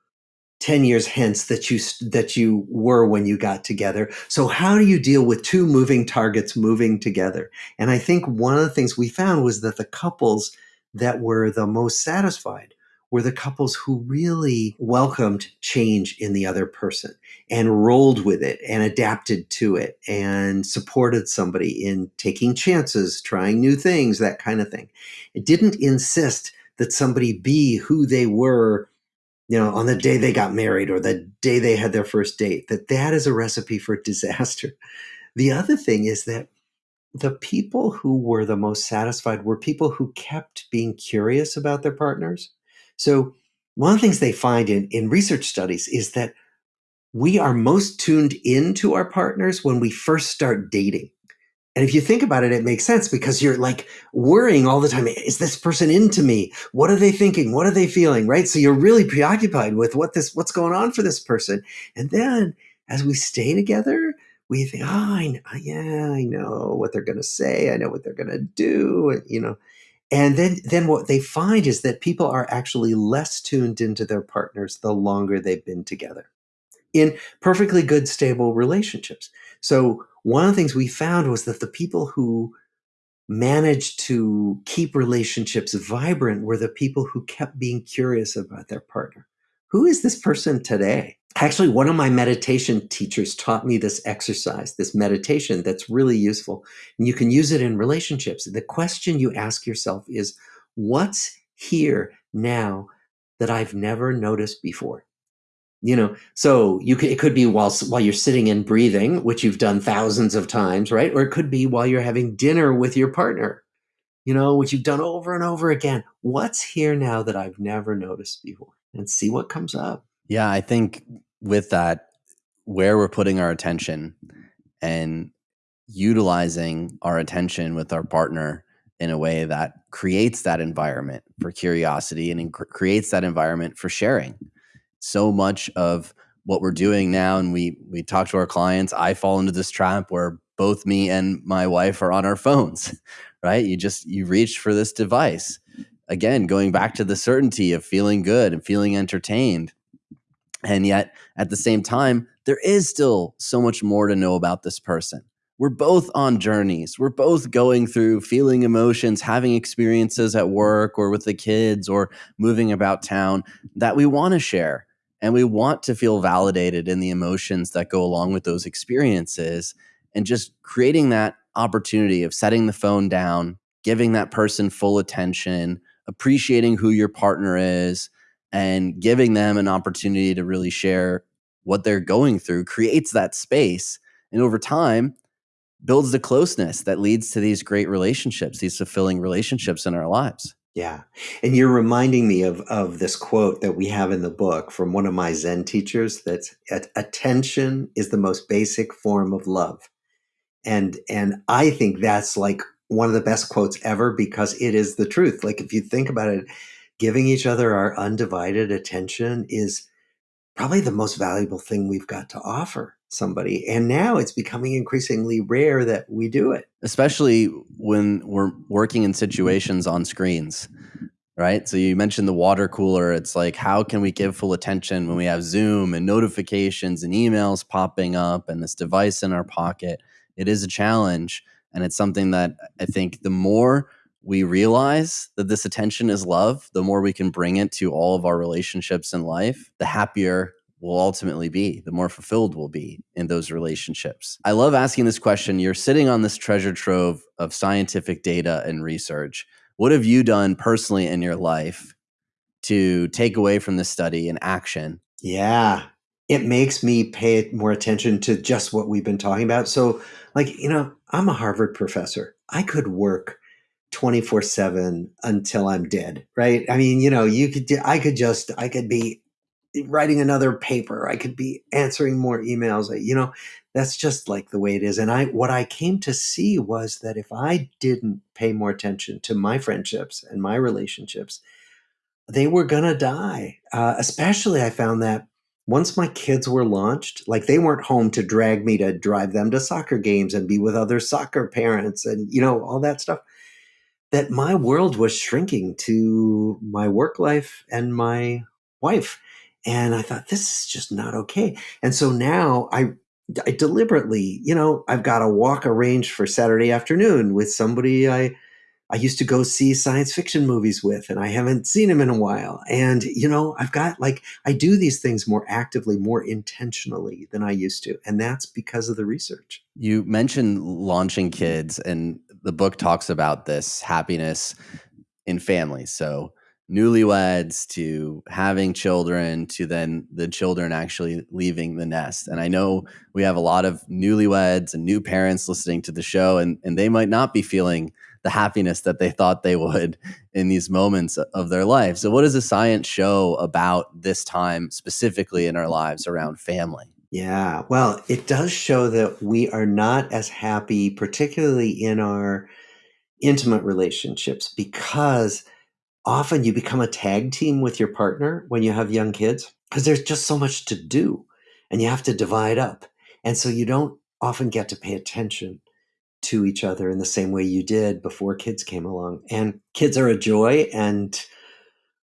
10 years hence that you that you were when you got together. So how do you deal with two moving targets moving together? And I think one of the things we found was that the couples that were the most satisfied were the couples who really welcomed change in the other person and rolled with it and adapted to it and supported somebody in taking chances, trying new things, that kind of thing. It didn't insist that somebody be who they were you know on the day they got married or the day they had their first date that that is a recipe for *laughs* disaster the other thing is that the people who were the most satisfied were people who kept being curious about their partners so one of the things they find in, in research studies is that we are most tuned into our partners when we first start dating. And if you think about it, it makes sense because you're like worrying all the time. Is this person into me? What are they thinking? What are they feeling? Right. So you're really preoccupied with what this, what's going on for this person. And then as we stay together, we think, oh, I, yeah, I know what they're going to say. I know what they're going to do. You know, and then, then what they find is that people are actually less tuned into their partners the longer they've been together in perfectly good, stable relationships. So one of the things we found was that the people who managed to keep relationships vibrant were the people who kept being curious about their partner. Who is this person today? Actually, one of my meditation teachers taught me this exercise, this meditation that's really useful. And you can use it in relationships. The question you ask yourself is, what's here now that I've never noticed before? You know, so you could, it could be while while you're sitting and breathing, which you've done thousands of times, right? Or it could be while you're having dinner with your partner, you know, which you've done over and over again. What's here now that I've never noticed before? And see what comes up. Yeah, I think with that, where we're putting our attention and utilizing our attention with our partner in a way that creates that environment for curiosity and creates that environment for sharing. So much of what we're doing now, and we we talk to our clients. I fall into this trap where both me and my wife are on our phones, *laughs* right? You just you reach for this device. Again, going back to the certainty of feeling good and feeling entertained and yet, at the same time, there is still so much more to know about this person. We're both on journeys. We're both going through feeling emotions, having experiences at work or with the kids or moving about town that we want to share. And we want to feel validated in the emotions that go along with those experiences and just creating that opportunity of setting the phone down, giving that person full attention, appreciating who your partner is, and giving them an opportunity to really share what they're going through creates that space. And over time, builds the closeness that leads to these great relationships, these fulfilling relationships in our lives. Yeah. And you're reminding me of, of this quote that we have in the book from one of my Zen teachers that's attention is the most basic form of love. And and I think that's like one of the best quotes ever because it is the truth. Like if you think about it, giving each other our undivided attention is probably the most valuable thing we've got to offer somebody. And now it's becoming increasingly rare that we do it. Especially when we're working in mm-hmm. situations on screens, right? So you mentioned the water cooler. It's like, how can we give full attention when we have Zoom and notifications and emails popping up and this device in our pocket? It is a challenge. And it's something that I think the more we realize that this attention is love, the more we can bring it to all of our relationships in life, the happier we'll ultimately be, the more fulfilled we'll be in those relationships. I love asking this question. You're sitting on this treasure trove of scientific data and research. What have you done personally in your life to take away from this study and action? Yeah, it makes me pay more attention to just what we've been talking about. So, like, you know, I'm a Harvard professor. I could work 24 7 until I'm dead, right? I mean, you know, you could, I could just, I could be writing another paper. I could be answering more emails. You know, that's just like the way it is. And I, what I came to see was that if I didn't pay more attention to my friendships and my relationships, they were to die. Uh, especially, I found that once my kids were launched, like they weren't home to drag me to drive them to soccer games and be with other soccer parents and, you know, all that stuff that my world was shrinking to my work life and my wife. And I thought, this is just not okay. And so now I, I deliberately, you know, I've got a walk arranged for Saturday afternoon with somebody I, I used to go see science fiction movies with, and I haven't seen him in a while. And, you know, I've got like, I do these things more actively, more intentionally than I used to. And that's because of the research. You mentioned launching kids, and the book talks about this happiness in families. So newlyweds to having children to then the children actually leaving the nest. And I know we have a lot of newlyweds and new parents listening to the show and, and they might not be feeling the happiness that they thought they would in these moments of their life. So what does the science show about this time specifically in our lives around family? Yeah, well, it does show that we are not as happy, particularly in our intimate relationships, because often you become a tag team with your partner when you have young kids, because there's just so much to do and you have to divide up. And so you don't often get to pay attention to each other in the same way you did before kids came along. And kids are a joy and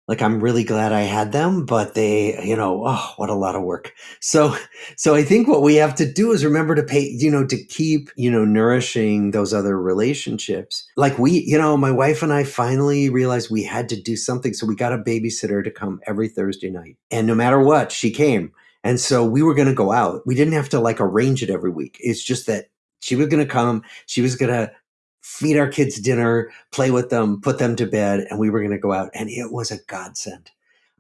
like i'm really glad i had them but they you know oh what a lot of work. So so i think what we have to do is remember to pay you know to keep you know nourishing those other relationships. Like we you know my wife and i finally realized we had to do something so we got a babysitter to come every thursday night. And no matter what she came. And so we were going to go out. We didn't have to like arrange it every week. It's just that she was going to come. She was going to feed our kids dinner, play with them, put them to bed, and we were going to go out. And it was a godsend.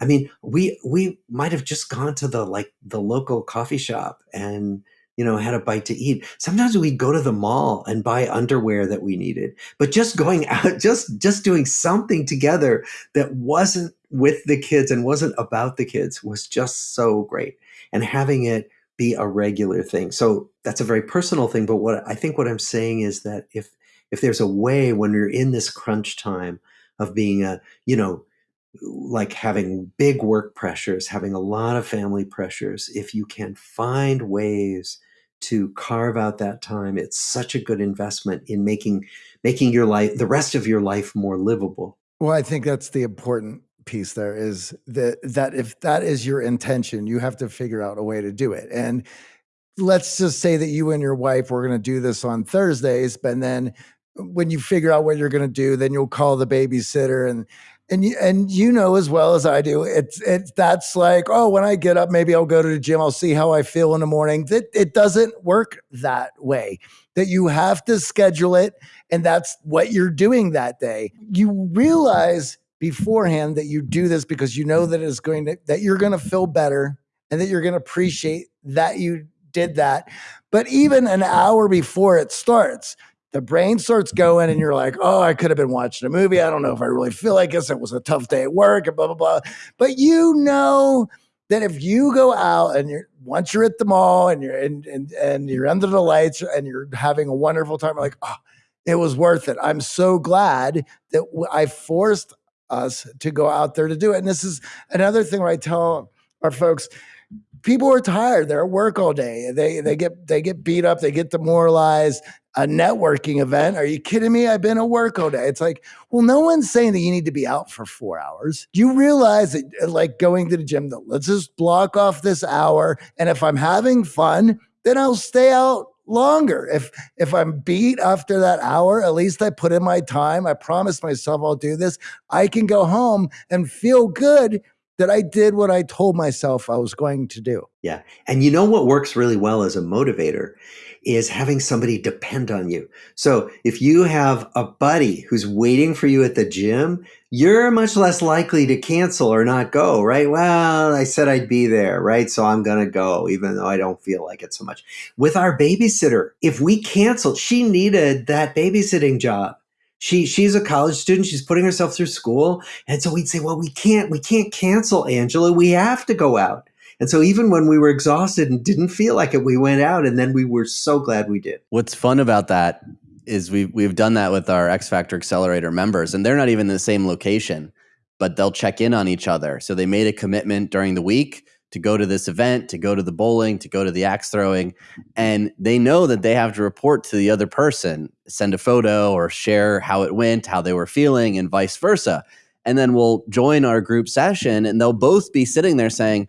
I mean, we we might have just gone to the like the local coffee shop and you know had a bite to eat. Sometimes we'd go to the mall and buy underwear that we needed. But just going *laughs* out, just just doing something together that wasn't with the kids and wasn't about the kids was just so great. And having it be a regular thing. So that's a very personal thing. But what I think what I'm saying is that if if there's a way when you're in this crunch time of being a, you know, like having big work pressures, having a lot of family pressures, if you can find ways to carve out that time, it's such a good investment in making making your life the rest of your life more livable. Well, I think that's the important piece there is that that if that is your intention, you have to figure out a way to do it. And let's just say that you and your wife were going to do this on Thursdays, but then when you figure out what you're going to do, then you'll call the babysitter and and you, and you know as well as I do, it's it's that's like, oh, when I get up, maybe I'll go to the gym. I'll see how I feel in the morning. That it doesn't work that way. That you have to schedule it, and that's what you're doing that day. You realize beforehand that you do this because you know that it's going to that you're going to feel better and that you're going to appreciate that you did that. But even an hour before it starts, the brain starts going and you're like, oh, I could have been watching a movie. I don't know if I really feel like this. It was a tough day at work and blah, blah, blah. But you know that if you go out and you're once you're at the mall and you're in, and, and you're under the lights and you're having a wonderful time, like, oh, it was worth it. I'm so glad that I forced us to go out there to do it. And this is another thing where I tell our folks, people are tired. They're at work all day. They they get they get beat up. They get demoralized. A networking event? Are you kidding me? I've been at work all day. It's like, well, no one's saying that you need to be out for four hours. You realize that, uh, like going to the gym, that let's just block off this hour, and if I'm having fun, then I'll stay out longer. If if I'm beat after that hour, at least I put in my time. I promised myself I'll do this. I can go home and feel good that I did what I told myself I was going to do. Yeah. And you know what works really well as a motivator is having somebody depend on you. So if you have a buddy who's waiting for you at the gym, you're much less likely to cancel or not go, right? Well, I said I'd be there, right? So I'm going to go, even though I don't feel like it so much. With our babysitter, if we canceled, she needed that babysitting job she she's a college student. She's putting herself through school. And so we'd say well we can't we can't cancel angela. We have to go out. And so even when we were exhausted and didn't feel like it we went out and then we were so glad we did. What's fun about that is we we've done that with our x factor accelerator members and they're not even in the same location but they'll check in on each other. So they made a commitment during the week to go to this event, to go to the bowling, to go to the axe throwing. And they know that they have to report to the other person, send a photo or share how it went, how they were feeling, and vice versa. And then we'll join our group session and they'll both be sitting there saying,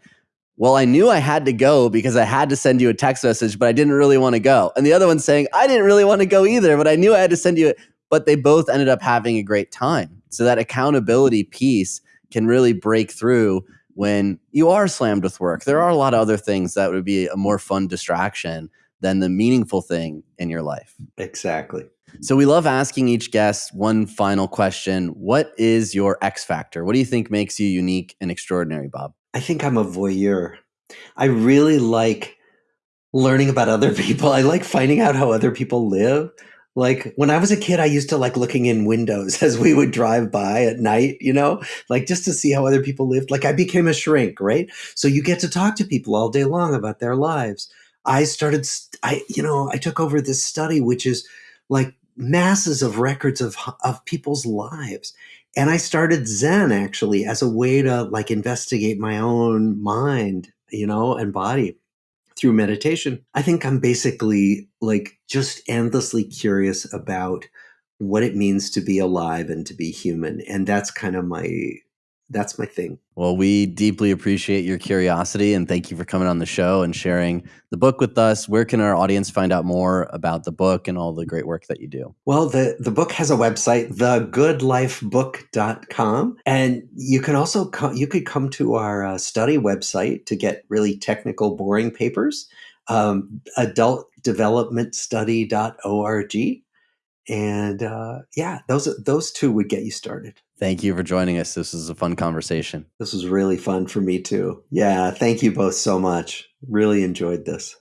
well, I knew I had to go because I had to send you a text message, but I didn't really want to go. And the other one's saying, I didn't really want to go either, but I knew I had to send you it. But they both ended up having a great time. So that accountability piece can really break through when you are slammed with work. There are a lot of other things that would be a more fun distraction than the meaningful thing in your life. Exactly. So we love asking each guest one final question. What is your X factor? What do you think makes you unique and extraordinary, Bob? I think I'm a voyeur. I really like learning about other *laughs* people. I like finding out how other people live. Like when I was a kid, I used to like looking in windows *laughs* as we would drive by at night, you know, like just to see how other people lived. Like I became a shrink, right? So you get to talk to people all day long about their lives. I started, I, you know, I took over this study, which is like masses of records of, of people's lives. And I started Zen actually as a way to like investigate my own mind, you know, and body through meditation. I think I'm basically like just endlessly curious about what it means to be alive and to be human. And that's kind of my that's my thing. Well, we deeply appreciate your curiosity and thank you for coming on the show and sharing the book with us. Where can our audience find out more about the book and all the great work that you do? Well, the, the book has a website, thegoodlifebook.com. And you can also come, you could come to our uh, study website to get really technical, boring papers, um, adultdevelopmentstudy.org. And uh, yeah, those those two would get you started. Thank you for joining us. This was a fun conversation. This was really fun for me too. Yeah, thank you both so much. Really enjoyed this.